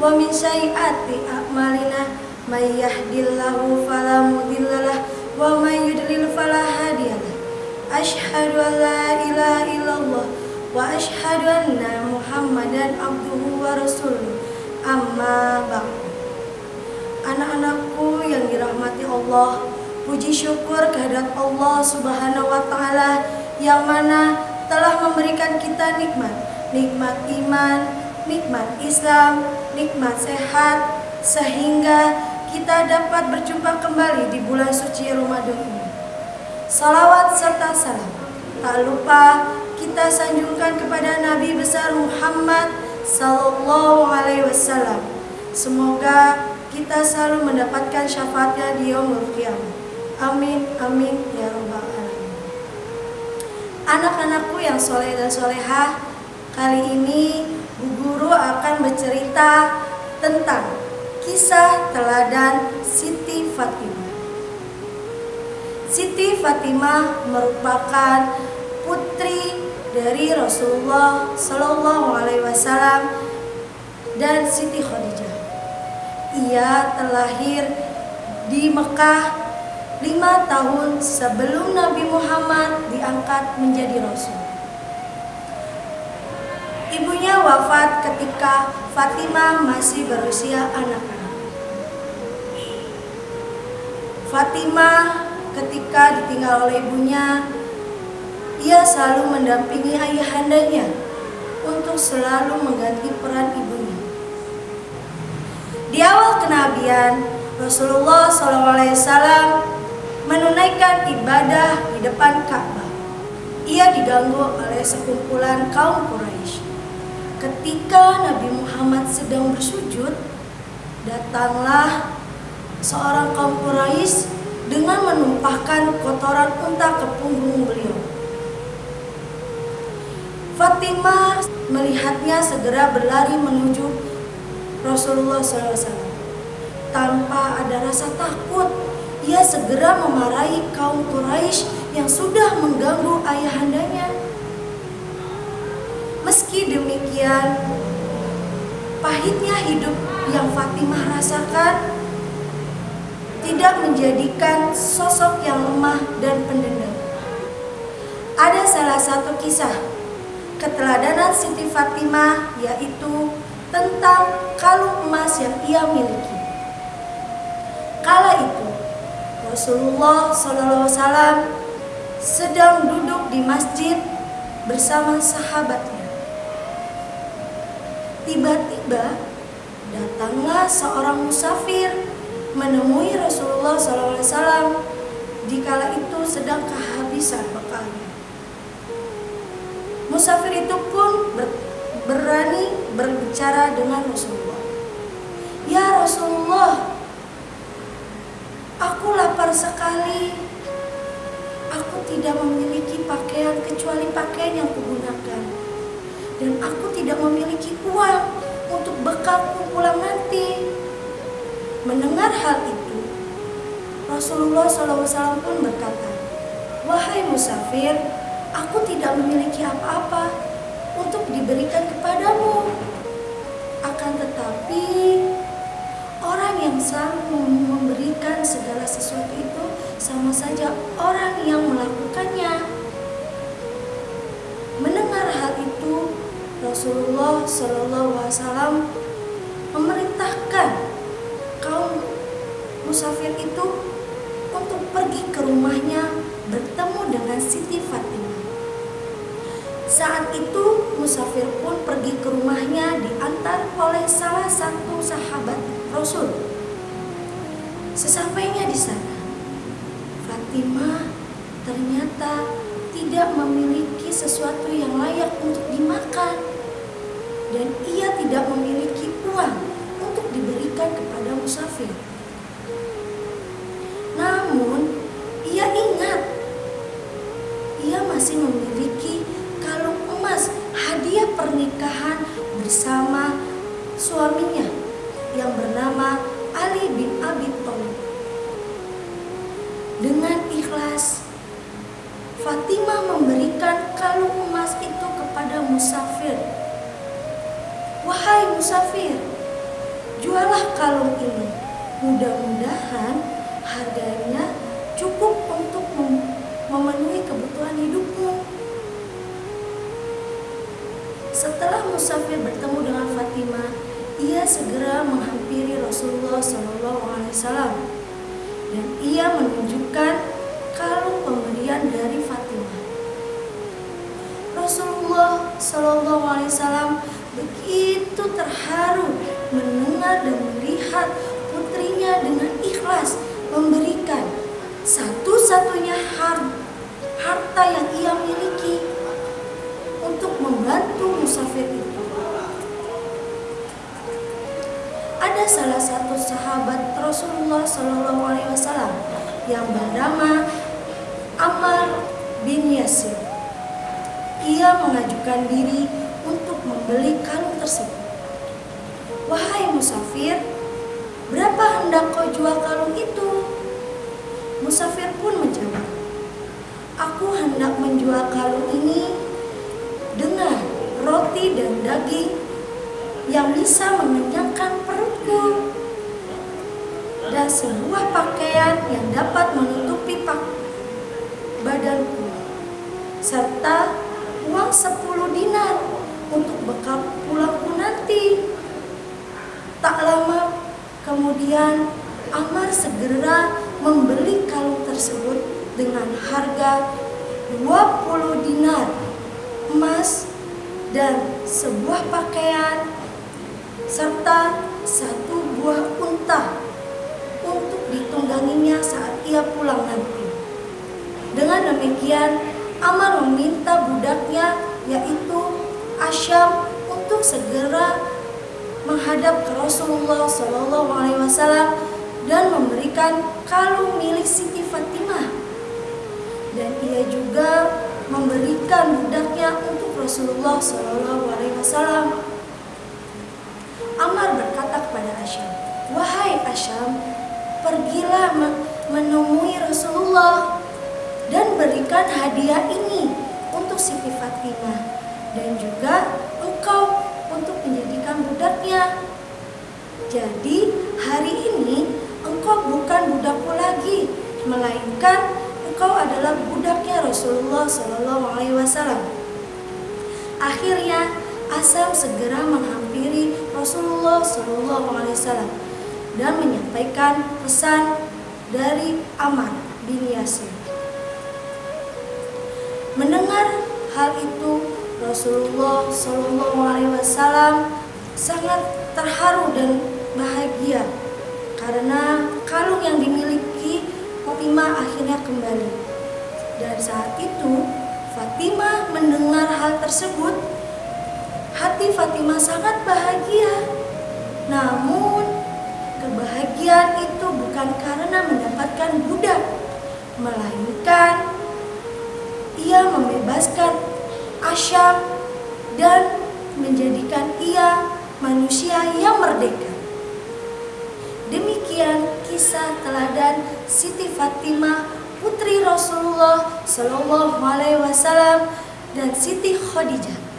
wa min sayyiati a'malina may yahdillahu fala mudhillalah wa may yudlil fala hadiyalah asyhadu an la ilaha illallah wa asyhadu anna muhammadan abduhu wa rasuluh. Amma ba'du. Anak-anakku yang dirahmati Allah puji syukur kehadirat Allah subhanahu wa ta'ala yang mana telah memberikan kita nikmat. Nikmat iman, nikmat Islam, nikmat sehat sehingga kita dapat berjumpa kembali di bulan suci Ramadan ini. Salawat serta salam tak lupa kita sanjungkan kepada Nabi besar Muhammad sallallahu alaihi wasallam. Semoga kita selalu mendapatkan syafaatnya di yaumul qiyamah. Amin, amin, ya rabbal alamin. Anak-anakku yang soleh dan solehah, kali ini Bu Guru akan bercerita tentang kisah teladan Siti Fatimah. Siti Fatimah merupakan putri dari Rasulullah Shallallahu Alaihi Wasallam dan Siti Khadijah. Ia terlahir di Mekah lima tahun sebelum Nabi Muhammad diangkat menjadi Rasul. Ibunya wafat ketika Fatimah masih berusia anak-anak. Fatimah ketika ditinggal oleh ibunya, ia selalu mendampingi ayahandanya untuk selalu mengganti peran ibunya. Di awal kenabian, Rasulullah SAW menunaikan ibadah di depan Ka'bah. Ia diganggu oleh sekumpulan kaum Quraisy. Ketika Nabi Muhammad sedang bersujud, datanglah seorang kaum Quraisy dengan menumpahkan kotoran unta ke punggung beliau. Fatimah melihatnya segera berlari menuju Rasulullah SAW. Tanpa ada rasa takut, ia segera memarahi kaum Quraisy yang sudah mengganggu ayahandanya. Meski demikian, pahitnya hidup yang Fatimah rasakan tidak menjadikan sosok yang lemah dan pendendam. Ada salah satu kisah keteladanan Siti Fatimah yaitu tentang kalung emas yang ia miliki. Kala itu Rasulullah SAW sedang duduk di masjid bersama sahabatnya. Tiba-tiba datanglah seorang musafir menemui Rasulullah SAW di kala itu sedang kehabisan bekalnya. Musafir itu pun ber, berani berbicara dengan Rasulullah. Ya Rasulullah, aku lapar sekali. Aku tidak memiliki pakaian kecuali pakaian yang kugunakan. Dan aku tidak memiliki uang Mendengar hal itu, Rasulullah SAW pun berkata, Wahai musafir, aku tidak memiliki apa-apa untuk diberikan kepadamu. Akan tetapi, orang yang selalu memberikan segala sesuatu itu sama saja orang yang melakukannya. Mendengar hal itu, Rasulullah SAW memerintahkan musafir itu untuk pergi ke rumahnya bertemu dengan Siti Fatimah. Saat itu musafir pun pergi ke rumahnya diantar oleh salah satu sahabat Rasul. Sesampainya di sana, Fatimah ternyata tidak memiliki sesuatu yang layak untuk dimakan dan ia tidak memiliki uang untuk diberikan kepada musafir. Namun, ia ingat, ia masih memiliki kalung emas hadiah pernikahan bersama suaminya yang bernama Ali bin Abi Thalib. Dengan ikhlas, Fatimah memberikan kalung emas itu kepada musafir. Wahai musafir, jualah kalung ini Mudah-mudahan harganya cukup untuk memenuhi kebutuhan hidupmu. Setelah musafir bertemu dengan Fatimah, ia segera menghampiri Rasulullah SAW dan ia menunjukkan kalung pemberian dari Fatimah. Rasulullah SAW begitu terharu mendengar dan memberikan satu-satunya harta yang ia miliki untuk membantu musafir itu. Ada salah satu sahabat Rasulullah Shallallahu Alaihi Wasallam yang bernama Ammar bin Yasir. Ia mengajukan diri untuk membeli kalung tersebut. Wahai musafir, berapa hendak kau jual kalung itu? Musafir pun menjawab, Aku hendak menjual kalung ini dengan roti dan daging yang bisa mengenyangkan perutku dan sebuah pakaian yang dapat menutupi pak badanku serta uang 10 dinar untuk bekal pulangku nanti. Tak lama kemudian Amar segera membeli kalung tersebut dengan harga 20 dinar emas dan sebuah pakaian serta satu buah unta untuk ditungganginya saat ia pulang nanti. Dengan demikian, Amar meminta budaknya yaitu Asyam untuk segera menghadap ke Rasulullah Shallallahu Alaihi Wasallam dan memberikan kalung milik Siti Fatimah. Dan ia juga memberikan budaknya untuk Rasulullah Shallallahu Alaihi Wasallam. Amar berkata kepada Asyam, wahai Asyam, pergilah menemui Rasulullah dan berikan hadiah ini untuk Siti Fatimah dan juga engkau untuk menjadikan budaknya. Jadi hari ini engkau bukan budakku lagi, melainkan engkau adalah budaknya Rasulullah Shallallahu Alaihi Wasallam. Akhirnya Asam segera menghampiri Rasulullah Shallallahu Alaihi Wasallam dan menyampaikan pesan dari Amar bin Yasir. Mendengar hal itu, Rasulullah Shallallahu Alaihi Wasallam sangat terharu dan bahagia karena kalung yang dimiliki Fatimah akhirnya kembali. Dan saat itu Fatimah mendengar hal tersebut, hati Fatimah sangat bahagia. Namun kebahagiaan itu bukan karena mendapatkan budak, melainkan ia membebaskan Asyam dan menjadikan ia manusia yang merdeka. Demikian kisah teladan Siti Fatimah putri Rasulullah Shallallahu Alaihi Wasallam dan Siti Khadijah